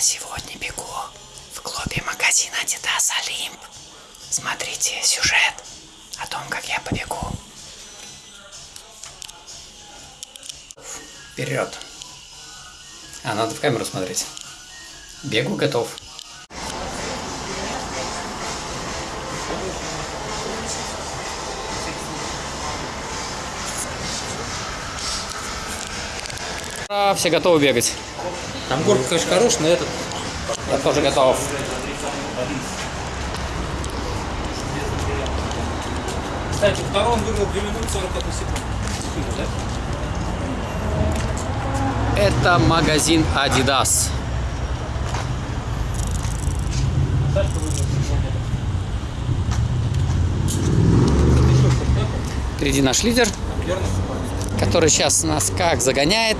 Сегодня бегу в клубе магазина Adidas Олимп. Смотрите сюжет о том, как я побегу. Вперед. А, надо в камеру смотреть. Бегу готов. Все готовы бегать. Там город, конечно, хороший, но этот... Я тоже готов. Кстати, второй он выиграл 2 минуты 41 секунду. Секунду, да? Это магазин Adidas. Впереди наш лидер, который сейчас нас как загоняет.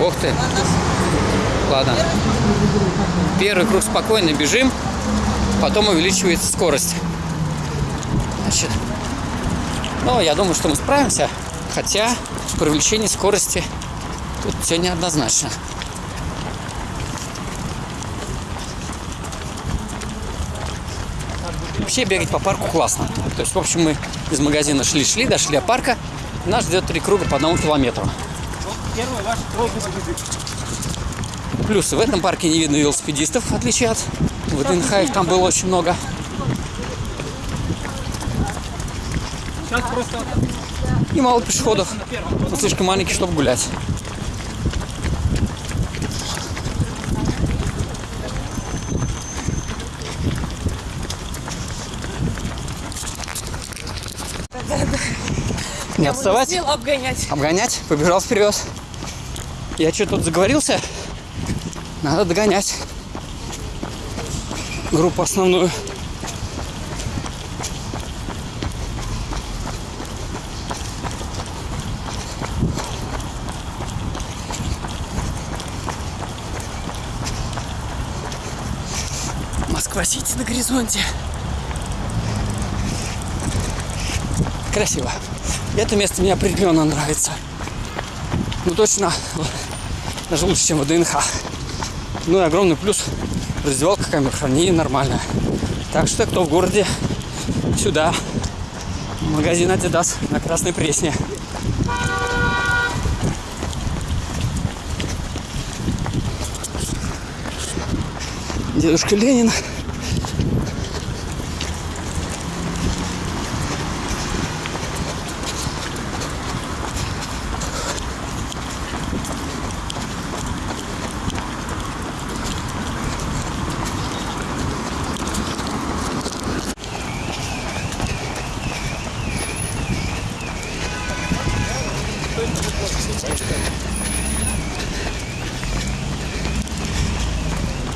Ух ты. Ладно. Первый круг спокойно бежим, потом увеличивается скорость. Значит, ну, я думаю, что мы справимся, хотя при увеличении скорости тут все неоднозначно. Вообще бегать по парку классно. То есть, в общем, мы из магазина шли-шли, дошли до парка. Нас ждет три круга по одному километру. Плюс в этом парке не видно велосипедистов, в отличие от ВДНХ, их там было очень много. И мало пешеходов. Он слишком маленький, чтобы гулять. Не отставать, Смело обгонять. обгонять, побежал вперед. Я что тут заговорился? Надо догонять группу основную. Москва-Сити на горизонте. Красиво. Это место мне определенно нравится. Ну точно, даже лучше, чем в ДНХ. Ну и огромный плюс. Раздевалка камер хранения нормальная. Так что кто в городе, сюда. Магазин Adidas на Красной Пресне. Дедушка Ленин.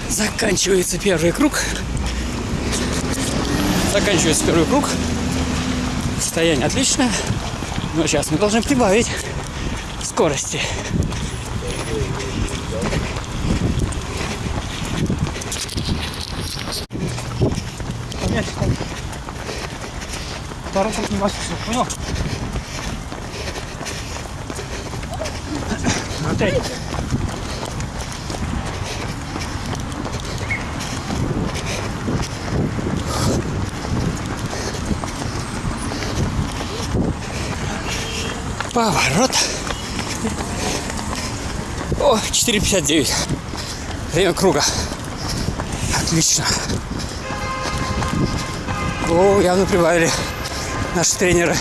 Заканчивается первый круг. Заканчивается первый круг. Состояние отличное. Но сейчас мы должны прибавить скорости. Круг не понял? Опять. Поворот. О, 4.59. Время круга. Отлично. О, явно прибавили наши тренеры.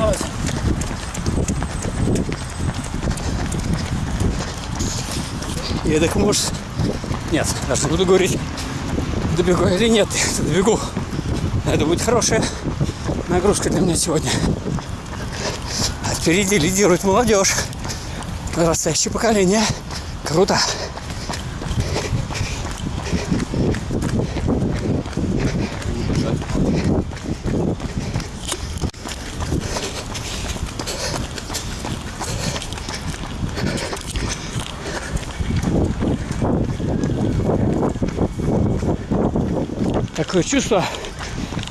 Оставайся. Я так может... Нет, даже не буду говорить, добегу или нет. Добегу. Это будет хорошая нагрузка для меня сегодня. А впереди лидирует молодежь. Подрастающее поколение. Круто. Такое чувство,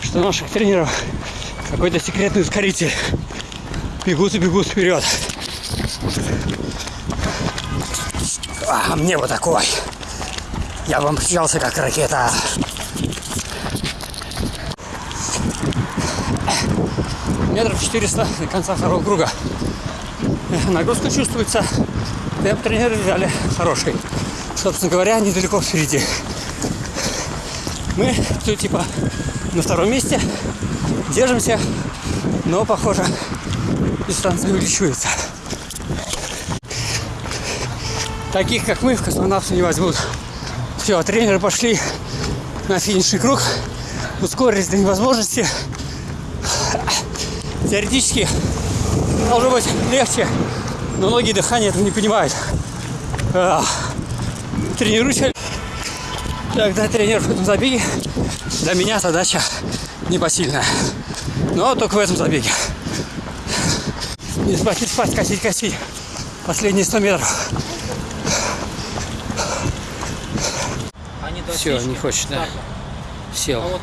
что наших тренеров какой-то секретный ускоритель. Бегут и бегут вперед. А, мне вот такой. Я бы мчался как ракета. Метров 400 до конца второго круга. Нагрузка чувствуется. Темп тренеры взяли хороший. Собственно говоря, недалеко впереди. Мы все типа на втором месте. Держимся. Но, похоже, дистанция увеличивается. Таких, как мы, в космонавты не возьмут. Все, тренеры пошли на финишный круг. Ускорились до невозможности. Теоретически должно быть легче, но многие дыхания этого не понимают. Тренируйся. Когда тренер в этом забеге, для меня задача непосильная. Но только в этом забеге. Не спать, не спать, косить, косить. Последние 100 метров. Все, не хочет, да. Сел.